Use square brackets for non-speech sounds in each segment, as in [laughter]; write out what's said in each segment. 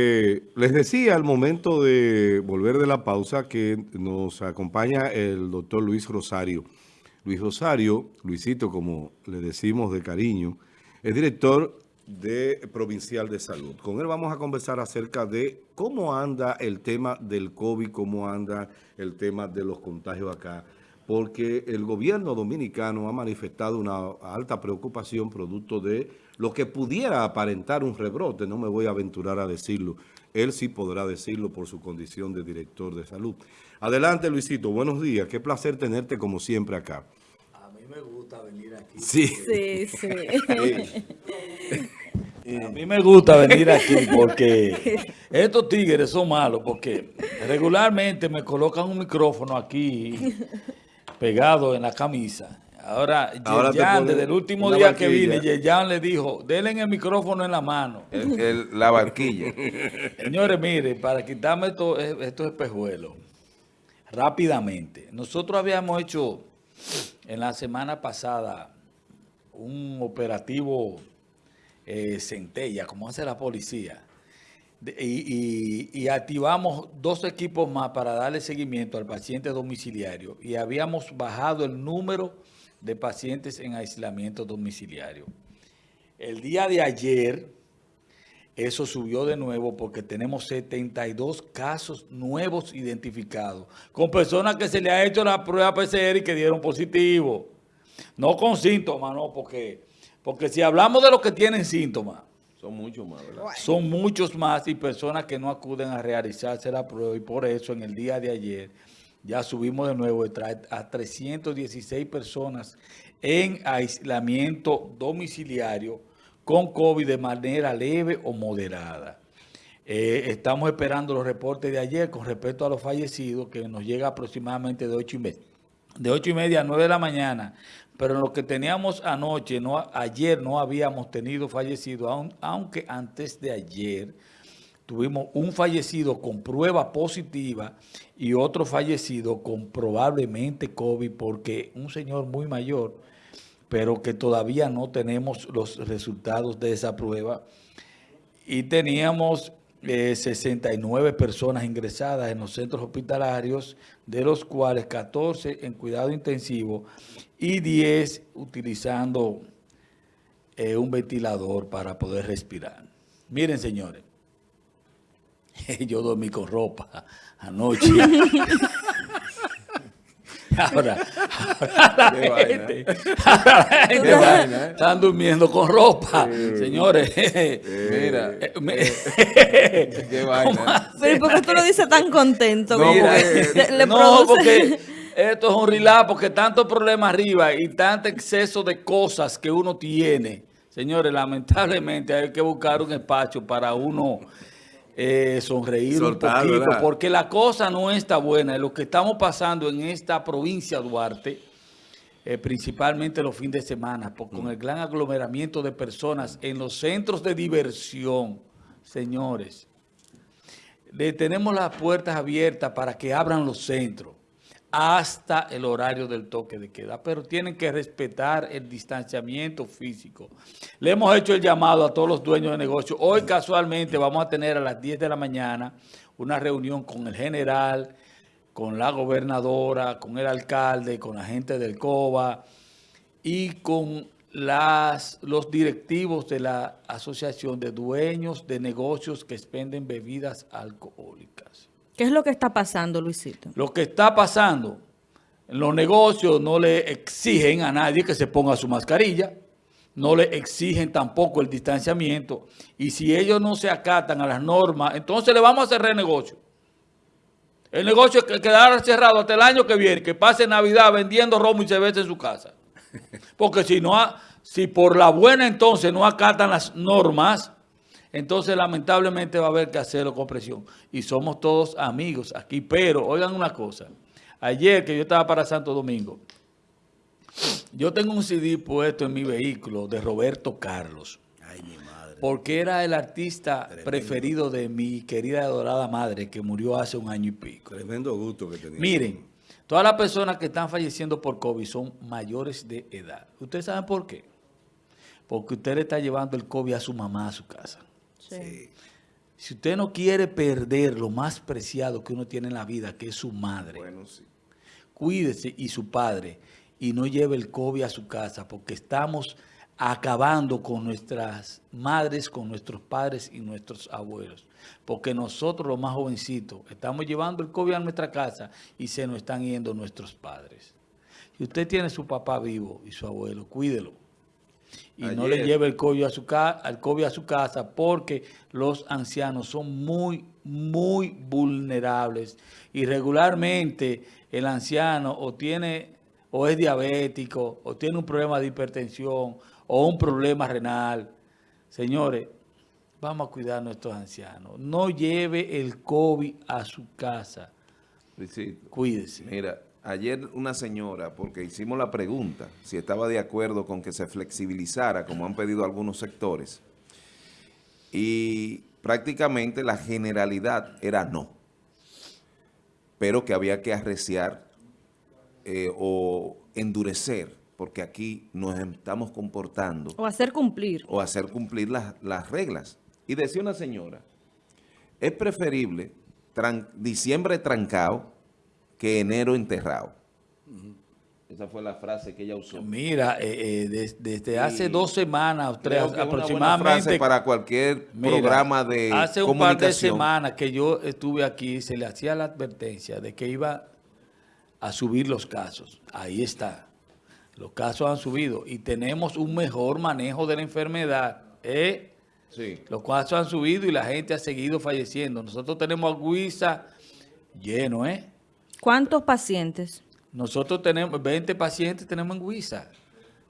Eh, les decía al momento de volver de la pausa que nos acompaña el doctor Luis Rosario. Luis Rosario, Luisito como le decimos de cariño, es director de Provincial de Salud. Con él vamos a conversar acerca de cómo anda el tema del COVID, cómo anda el tema de los contagios acá, porque el gobierno dominicano ha manifestado una alta preocupación producto de lo que pudiera aparentar un rebrote, no me voy a aventurar a decirlo. Él sí podrá decirlo por su condición de director de salud. Adelante, Luisito. Buenos días. Qué placer tenerte como siempre acá. A mí me gusta venir aquí. Sí. Sí, sí. A mí me gusta venir aquí porque [laughs] estos tigres son malos porque regularmente me colocan un micrófono aquí pegado en la camisa Ahora, Ahora Yeyan, desde el último día que vine, Yeyan le dijo, denle el micrófono en la mano. la barquilla. [laughs] Señores, mire, para quitarme estos, estos espejuelos, rápidamente. Nosotros habíamos hecho en la semana pasada un operativo eh, centella, como hace la policía, y, activamos dos equipos más para darle seguimiento al paciente domiciliario y habíamos bajado el número de pacientes en aislamiento domiciliario. El día de ayer, eso subió de nuevo porque tenemos 72 casos nuevos identificados con personas que se le ha hecho la prueba PCR y que dieron positivo. No con síntomas, no, porque, porque si hablamos de los que tienen síntomas, son muchos más, ¿verdad? Son muchos más y personas que no acuden a realizarse la prueba y por eso en el día de ayer ya subimos de nuevo a 316 personas en aislamiento domiciliario con COVID de manera leve o moderada. Eh, estamos esperando los reportes de ayer con respecto a los fallecidos, que nos llega aproximadamente de 8 y media, de 8 y media a 9 de la mañana, pero lo que teníamos anoche, no, ayer no habíamos tenido fallecidos, aunque antes de ayer tuvimos un fallecido con prueba positiva y otro fallecido con probablemente COVID porque un señor muy mayor, pero que todavía no tenemos los resultados de esa prueba. Y teníamos 69 eh, personas ingresadas en los centros hospitalarios, de los cuales 14 en cuidado intensivo y 10 utilizando eh, un ventilador para poder respirar. Miren, señores, [laughs] yo dormí con ropa anoche. [laughs] ahora, [laughs] la gente, ¿eh? están durmiendo con ropa. Señores, mira. Eh, qué vaina. Pero ¿por qué tú lo dices tan contento? no, [laughs] porque esto es un relax, porque tanto problema arriba y tanto exceso de cosas que uno tiene. Señores, lamentablemente hay que buscar un espacio para uno eh, sonreír un poquito, porque la cosa no está buena. Lo que estamos pasando en esta provincia Duarte, eh, principalmente los fines de semana, con mm. el gran aglomeramiento de personas en los centros de diversión, señores, le tenemos las puertas abiertas para que abran los centros hasta el horario del toque de queda, pero tienen que respetar el distanciamiento físico. Le hemos hecho el llamado a todos los dueños de negocio. Hoy casualmente vamos a tener a las 10 de la mañana una reunión con el general, con la gobernadora, con el alcalde, con la gente del COBA y con las, los directivos de la Asociación de Dueños de Negocios que expenden bebidas alcohólicas. ¿Qué es lo que está pasando, Luisito? Lo que está pasando, los negocios no le exigen a nadie que se ponga su mascarilla, no le exigen tampoco el distanciamiento, y si ellos no se acatan a las normas, entonces le vamos a cerrar el negocio. El negocio que quedará cerrado hasta el año que viene, que pase Navidad vendiendo romo y cerveza en su casa. Porque si no, si por la buena entonces no acatan las normas, entonces lamentablemente va a haber que hacerlo con presión. Y somos todos amigos aquí, pero oigan una cosa. Ayer que yo estaba para Santo Domingo, yo tengo un CD puesto en mi vehículo de Roberto Carlos. Ay, mi madre. Porque era el artista preferido de mi querida adorada madre que murió hace un año y pico. Tremendo gusto que tenía. Miren, todas las personas que están falleciendo por COVID son mayores de edad. ¿Ustedes saben por qué? Porque usted le está llevando el COVID a su mamá a su casa. Si usted no quiere perder lo más preciado que uno tiene en la vida, que es su madre, Bueno, sí. cuídese y su padre y no lleve el COVID a su casa porque estamos acabando con nuestras madres, con nuestros padres y nuestros abuelos. Porque nosotros los más jovencitos estamos llevando el COVID a nuestra casa y se nos están yendo nuestros padres. Si usted tiene su papá vivo y su abuelo, cuídelo. Y no le lleve el COVID a su al COVID a su casa porque los ancianos son muy, muy vulnerables. Y regularmente el anciano o tiene o es diabético o tiene un problema de hipertensión o un problema renal. Señores, vamos a cuidar a nuestros ancianos. No lleve el COVID a su casa. Luisito, Cuídese. mira, ayer una señora, porque hicimos la pregunta, si estaba de acuerdo con que se flexibilizara, como han pedido algunos sectores, y prácticamente la generalidad era no, pero que había que arreciar eh, o endurecer, porque aquí nos estamos comportando O hacer cumplir. o hacer cumplir las, las reglas. Y decía una señora, es preferible tran- diciembre trancado que enero enterrado. Esa fue la frase que ella usó. Mira, eh, eh, des- desde hace dos semanas o tres Creo que es una buena aproximadamente. frase para cualquier Mira, programa de Hace un par de semanas que yo estuve aquí, se le hacía la advertencia de que iba a subir los casos. Ahí está. Los casos han subido y tenemos un mejor manejo de la enfermedad. ¿eh? Sí. Los casos han subido y la gente ha seguido falleciendo. Nosotros tenemos a Guisa lleno, ¿eh? ¿Cuántos pacientes? Nosotros tenemos 20 pacientes tenemos en Guisa.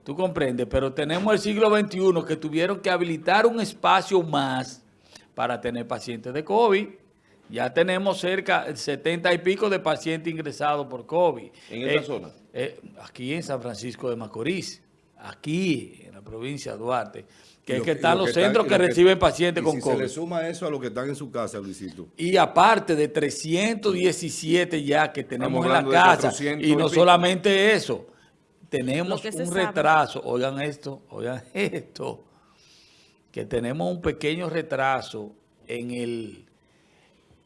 Tú comprendes, pero tenemos el siglo XXI que tuvieron que habilitar un espacio más para tener pacientes de COVID. Ya tenemos cerca de 70 y pico de pacientes ingresados por COVID. ¿En esa zona? eh, aquí en San Francisco de Macorís, aquí en la provincia de Duarte, que es están lo los centros que reciben pacientes y con si COVID. se le suma eso a lo que están en su casa, Luisito. Y aparte de 317 ya que tenemos en la casa, 400 y no solamente eso, tenemos un sabe. retraso, oigan esto, oigan [laughs] esto, que tenemos un pequeño retraso en el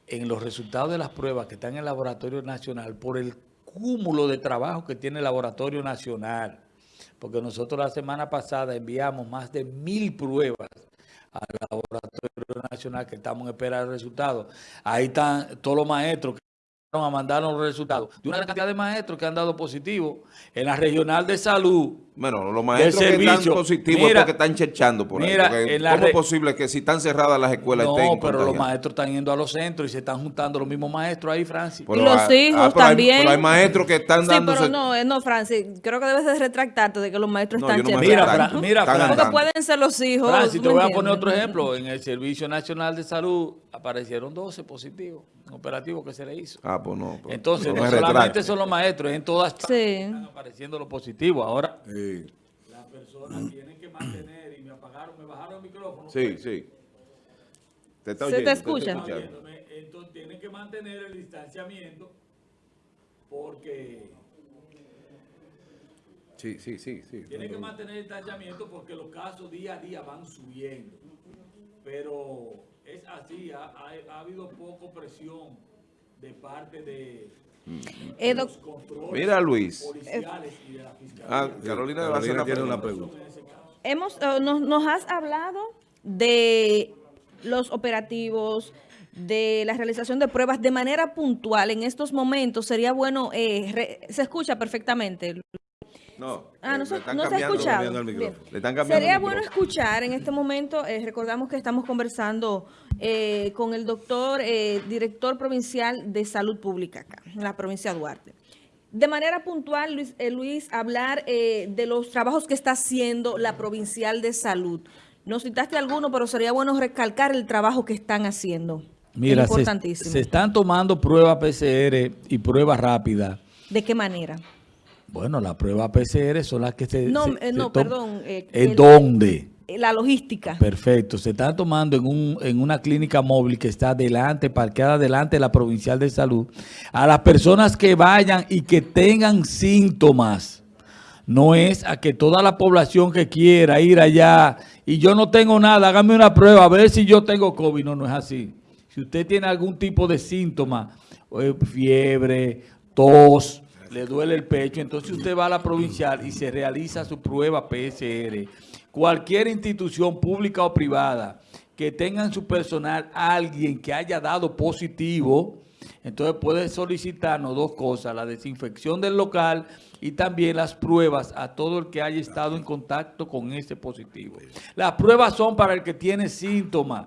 en los resultados de las pruebas que están en el Laboratorio Nacional por el cúmulo de trabajo que tiene el Laboratorio Nacional. Porque nosotros la semana pasada enviamos más de mil pruebas al Laboratorio Nacional que estamos en espera de resultados. Ahí están todos los maestros que a mandarnos los resultados. De una cantidad de maestros que han dado positivo en la regional de salud. Bueno, los maestros que servicio. están positivos Mira, es porque están chechando por mira, ahí. ¿Cómo es posible que si están cerradas las escuelas No, estén pero los maestros están yendo a los centros y se están juntando los mismos maestros ahí, Francis. Pero Y los hay- hijos pero hay- también. pero hay maestros que están Sí, dándose... pero no, eh, no, Francis, creo que debes de retractarte de que los maestros No, están no Mira, chequeados. retracto. Fra- mira, Están Fran- Porque pueden ser los hijos. Francis, te ¿me voy a poner otro ejemplo. En el Servicio Nacional de Salud aparecieron 12 positivos, operativo que se le hizo. Ah, pues no. pues, Entonces, no no me solamente son los maestros, en todas partes Sí. están apareciendo los positivos. Ahora, Sí. las personas tienen que mantener, y me apagaron, me bajaron el micrófono. Sí, sí. Te está Se te oyendo, escucha. Oyéndome, Entonces, tienen que mantener el distanciamiento porque... Sí, sí, sí, sí. Tienen que mantener el distanciamiento porque los casos día a día van subiendo. Pero es así, ha, ha- ha habido poco presión de parte de Eh, los controles Mira, Luis. policiales y de la fiscalía. Ah, Carolina le va a hacer Carolina una tiene una pregunta. hemos, eh, nos, nos has hablado de los operativos, de la realización de pruebas de manera puntual. En estos momentos sería bueno, eh, re- se escucha perfectamente. No, Ah, eh, no se, están no se ha escuchado. el. Le están Sería el bueno escuchar en este momento, eh, recordamos que estamos conversando eh, con el doctor, eh, director provincial de salud pública acá, en la provincia de Duarte. De manera puntual, Luis, eh, Luis hablar eh, de los trabajos que está haciendo la provincial de salud. No citaste alguno, pero sería bueno recalcar el trabajo que están haciendo. Mira, es se, importantísimo. se están tomando pruebas PCR y pruebas rápidas. ¿De qué manera? Bueno, las pruebas PCR son las que se... No, se- eh, no, perdón, eh, ¿En dónde? Eh, La logística. Perfecto, se está tomando en, un, en una clínica móvil que está delante, parqueada delante de la Provincial de Salud, a las personas que vayan y que tengan síntomas. no es a que toda la población que quiera ir allá y yo no tengo nada, hágame una prueba a ver si yo tengo COVID. No, no es así. Si usted tiene algún tipo de síntoma, fiebre, tos, le duele el pecho, entonces usted va a la provincial y se realiza su prueba PCR. Cualquier institución pública o privada que tenga en su personal alguien que haya dado positivo, entonces puede solicitarnos dos cosas, la desinfección del local y también las pruebas a todo el que haya estado en contacto con ese positivo. Las pruebas son para el que tiene síntomas.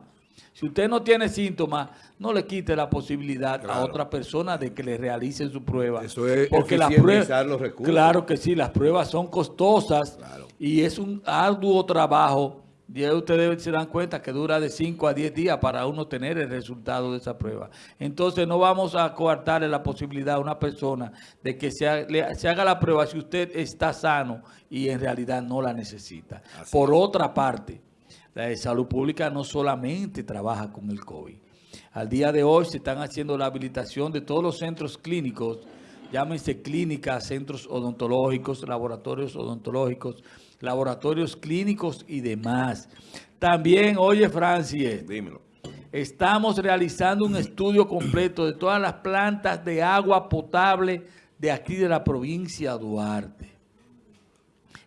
Si usted no tiene síntomas, no le quite la posibilidad a otra persona de que le realicen su prueba. Eso es porque las pruebas, los recursos. Claro que sí, las pruebas son costosas y es un arduo trabajo. Ya ustedes se dan cuenta que dura de 5 a 10 días para uno tener el resultado de esa prueba. Entonces no vamos a coartarle la posibilidad a una persona de que se haga la prueba si usted está sano y en realidad no la necesita. Por otra parte, la de salud pública no solamente trabaja con el COVID. Al día de hoy se están haciendo la habilitación de todos los centros clínicos, llámense clínicas, centros odontológicos, laboratorios odontológicos, laboratorios clínicos y demás. También, oye Francis, Dímelo. estamos realizando un estudio completo de todas las plantas de agua potable de aquí de la provincia de Duarte.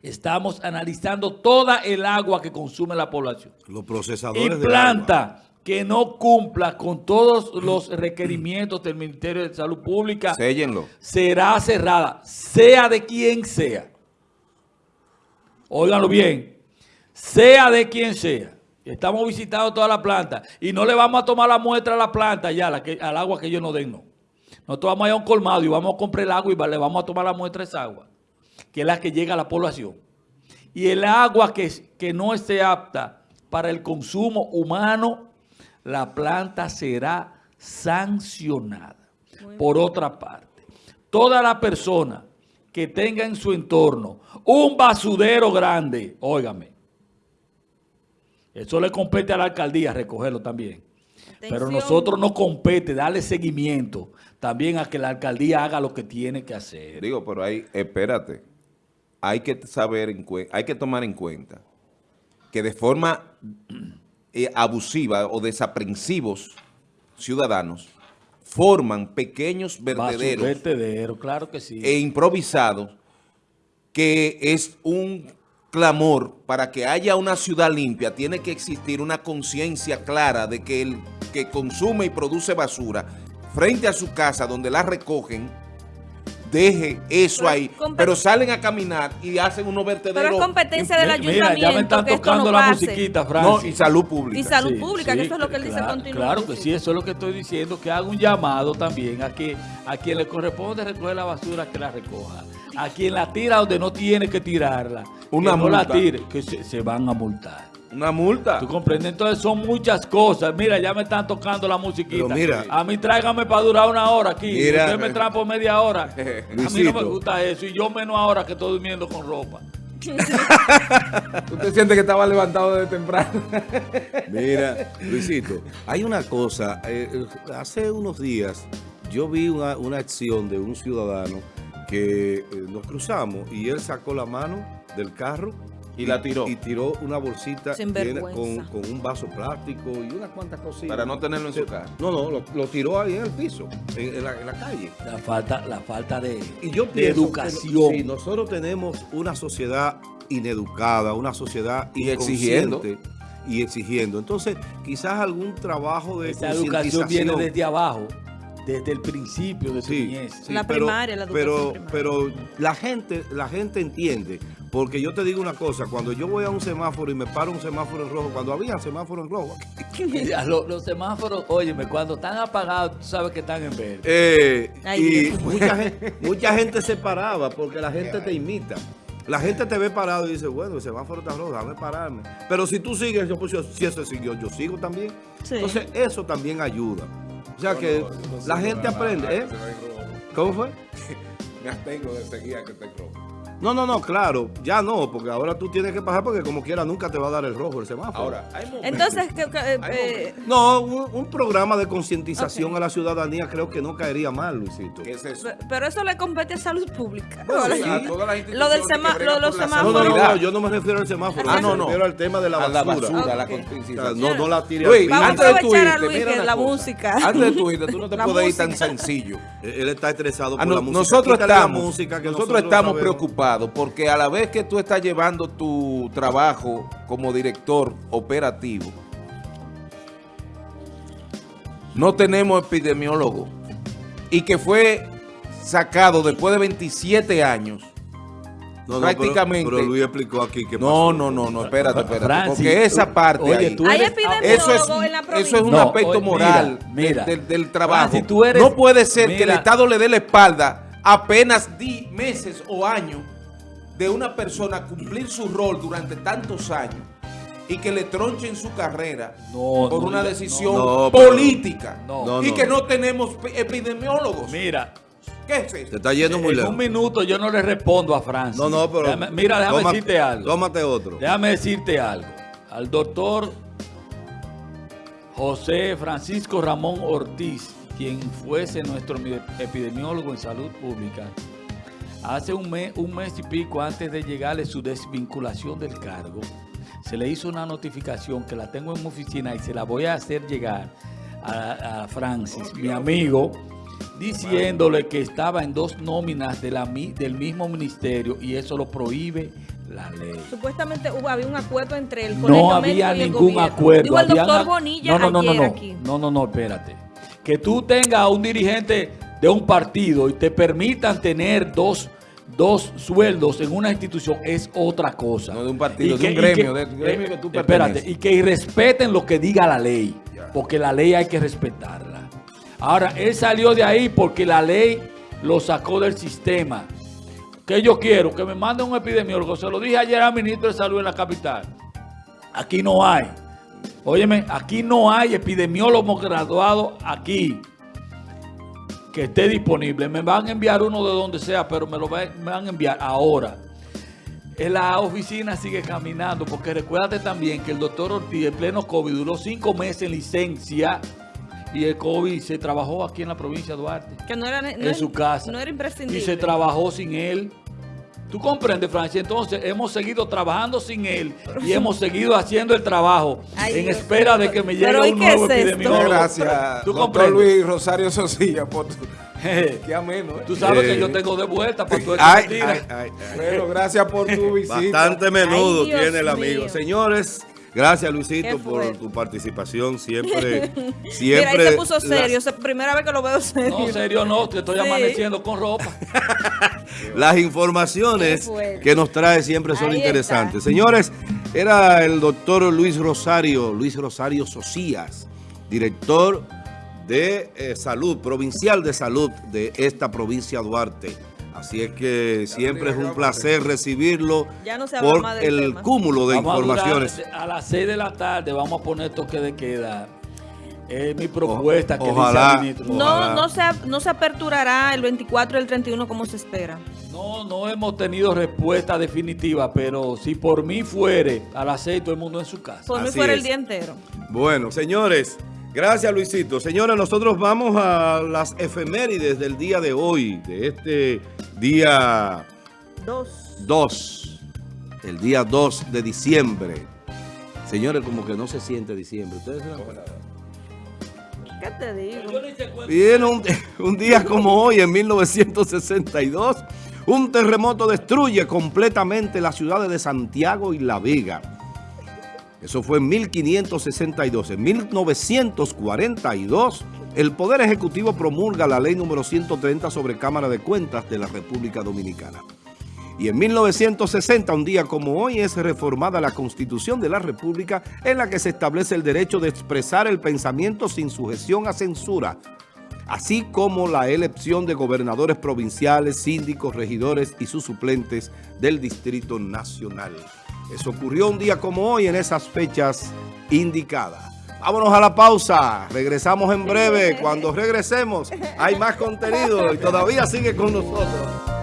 Estamos analizando toda el agua que consume la población Los y procesadores de agua. planta que no cumpla con todos los requerimientos del Ministerio de Salud Pública Séllenlo. será cerrada, sea de quien sea. Óiganlo bien, sea de quien sea. Estamos visitando toda la planta y no le vamos a tomar la muestra a la planta ya, la que- al agua que ellos nos den, no. Nosotros vamos a ir a un colmado y vamos a comprar el agua y le vamos a tomar la muestra a esa agua, que es la que llega a la población. Y el agua que, que no esté apta para el consumo humano, la planta será sancionada. Por otra parte, toda la persona que tenga en su entorno un basurero grande, óigame, eso le compete a la alcaldía recogerlo también. Pero nosotros nos compete darle seguimiento también a que la alcaldía haga lo que tiene que hacer. Digo, pero ahí, espérate. Hay que saber, hay que tomar en cuenta que de forma eh, abusiva o desaprensivos ciudadanos forman pequeños vertederos Vertedero, claro que sí. e improvisados que es un clamor para que haya una ciudad limpia, tiene que existir una conciencia clara de que el que consume y produce basura frente a su casa donde la recogen, deje eso Pero ahí, pero salen a caminar y hacen unos Pero vertederos. es competencia del Mira, ya me ayuntamiento están tocando no la pase. musiquita, No, Francis. y salud pública. Y salud Sí, pública, que eso es lo que él dice claro, continuamente. Claro que sí, eso es lo que estoy diciendo, que haga un llamado también a que a quien le corresponde recoger la basura, que la recoja. A quien la tira donde no tiene que tirarla, Una que no la tire, que se, se van a multar. Una multa. ¿Tú comprendes? Entonces son muchas cosas. Mira, ya me están tocando la musiquita. Pero mira. a mí tráigame para durar una hora aquí. Mira. Usted me trae por media hora. [laughs] a mí no me gusta eso. Y yo menos ahora que estoy durmiendo con ropa. [laughs] Usted siente que estaba levantado desde temprano. [laughs] Mira, Luisito, hay una cosa. eh, eh, hace unos días yo vi una, una acción de un ciudadano que eh, nos cruzamos y él sacó la mano del carro Y la tiró. Y tiró una bolsita llena con, con un vaso plástico y unas cuantas cositas. Para no tenerlo en su casa. No, no, lo, lo tiró ahí en el piso, en, en la, en la calle. La falta, la falta de, Y yo de pienso que educación. si nosotros tenemos una sociedad ineducada, una sociedad Y exigiendo. y exigiendo, entonces quizás algún trabajo de Esa educación viene desde abajo, desde el principio de tu Sí, niñez. sí, La pero- primaria, la educación pero, primaria. pero la gente, la gente entiende, porque yo te digo una cosa, cuando yo voy a un semáforo y me paro un semáforo en rojo, cuando había semáforo en rojo, [laughs] [laughs] Mira, lo- los, semáforos, óyeme, cuando están apagados, tú sabes que están en verde. Eh, Ay, y [laughs] mucha gente, mucha gente se paraba porque la gente te imita. La gente te ve parado y dice, bueno, el semáforo está rojo, déjame pararme. Pero si tú sigues, yo, pues, yo- si ese siguió, yo sigo también. Sí. Entonces, eso también ayuda. O sea que la gente aprende, ¿eh? ¿Cómo fue? [laughs] Me abstengo de seguir a que esté rojo. No, no, no, claro, ya no, porque ahora tú tienes que pasar porque como quiera nunca te va a dar el rojo el semáforo. Ahora, hay Entonces, que- que, eh, Hay eh, No, un, un programa de concientización a la ciudadanía creo que no caería mal, Luisito. ¿qué es eso? pe- pero eso le compete a salud pública. Bueno, Ahora, sí, a todas las Lo del lo los por la No, semáforos. no, no, no, yo no me refiero al semáforo, Ah, yo no, me no. refiero al tema de la a basura. la basura, a la Ok. O sea, concienciación. no, no la tire Luis, al piso. Vamos antes de tu irte, Luis, mira la cosa. música. Antes de tu irte, tú no te [laughs] La puedes ir tan sencillo. Él está estresado por Ah, no, la música. nosotros estamos, nosotros sabemos. Porque a la vez que tú estás llevando tu trabajo como director operativo, no tenemos epidemiólogo y que fue sacado después de 27 años. No, no, prácticamente- Pero, pero Luis explicó aquí que No, no, no, no, espérate, espérate. Francis, porque esa parte oye, ahí- tú Hay eres- eso es, en la eso es un No, aspecto oye, moral mira, del- mira. del, del trabajo. Francis, tú eres- no puede ser que el. Estado le dé la espalda apenas meses o años de una persona cumplir su rol durante tantos años y que le tronchen su carrera No, por no una decisión no. Política No. No, y no. que no tenemos epidemiólogos. Mira, ¿Qué es eso? Te está yendo muy en un minuto yo no le respondo a Francis. No, no, pero... Déjame- mira, déjame decirte algo. Tómate otro. Déjame decirte algo. Al doctor José Francisco Ramón Ortiz, quien fuese nuestro mi- epidemiólogo en salud pública, hace un mes, un mes y pico antes de llegarle su desvinculación del cargo, se le hizo una notificación que la tengo en mi oficina y se la voy a hacer llegar a, a Francis, mi amigo, diciéndole que estaba en dos nóminas de la, mi- del mismo ministerio y eso lo prohíbe la ley. Supuestamente hubo, había un acuerdo entre el colegio No había y el ningún gobierno. acuerdo. Dijo el doctor Bonilla no, no, no, ayer no, no. aquí. No, no, no, espérate. Que tú tengas a un dirigente de un partido y te permitan tener dos, dos sueldos en una institución es otra cosa. No de un partido, Y de un gremio, de un gremio que tú Espérate, y que respeten lo que diga la ley, porque la ley hay que respetarla. Ahora, él salió de ahí porque la ley lo sacó del sistema. que yo quiero? Que me mande un epidemiólogo. Se lo dije ayer al ministro de Salud en la capital. Aquí no hay. Óyeme, aquí no hay epidemiólogo graduado aquí que esté disponible. Me van a enviar uno de donde sea, pero me lo me van a enviar ahora. En la oficina sigue caminando, porque recuérdate también que el doctor Ortiz en pleno COVID duró cinco meses en licencia y el COVID se trabajó aquí en la provincia de Duarte Que no era, no en era- su casa. No era imprescindible. Y se trabajó sin él. ¿Tú comprendes, Francia? Entonces, hemos seguido trabajando sin él y hemos seguido haciendo el trabajo Ay, en Dios espera de que me llegue Pero, ¿y un nuevo es esto? epidemiólogo. Gracias, ¿Tú doctor comprendes? Luis Rosario Sosilla, por tu... [laughs] Qué ameno, ¿eh? Tú sabes Eh. que yo tengo de vuelta para tu [laughs] Ay. Bueno, gracias por tu visita. Bastante menudo tiene el amigo. mío. Señores, gracias Luisito por tu participación. Siempre, [laughs] Mira, siempre. ahí se puso las- serio. se- Primera vez que lo veo serio. No, serio no, te estoy Sí. amaneciendo con ropa. [laughs] Las informaciones que nos trae siempre son Ahí interesantes. Señores, era el doctor Luis Rosario, Luis Rosario Socias, director de eh, salud, provincial de salud de esta provincia Duarte. Así es que siempre es un placer recibirlo Ya no se habla por más del el tema. cúmulo de Vamos a durar- informaciones. a las 6 de la tarde vamos a poner toque de queda. Es mi propuesta que ojalá. dice el ministro. Ojalá. No, no se, no se aperturará el 24 y el 31 como se espera. No, no hemos tenido respuesta definitiva, pero si por mí fuere, a las 6 todo el mundo en su casa. Por mí fuera es. el día entero. Bueno, señores, gracias Luisito. Señores, nosotros vamos a las efemérides del día de hoy, de este día Dos. 2, el día 2 de diciembre. Señores, como que no se siente diciembre. ¿Ustedes se dan cuenta? ¿Qué te digo? Bien, un, [laughs] un día como hoy, en 1962, un terremoto destruye completamente las ciudades de Santiago y La Vega. Eso fue en 1562. En 1942, el Poder Ejecutivo promulga la ley número 130 sobre Cámara de Cuentas de la República Dominicana. Y en 1960, un día como hoy, es reformada la Constitución de la República en la que se establece el derecho de expresar el pensamiento sin sujeción a censura, así como la elección de gobernadores provinciales, síndicos, regidores y sus suplentes del Distrito Nacional. Eso ocurrió un día como hoy en esas fechas indicadas. Vámonos a la pausa, regresamos en breve. Cuando regresemos hay más contenido y todavía sigue con nosotros.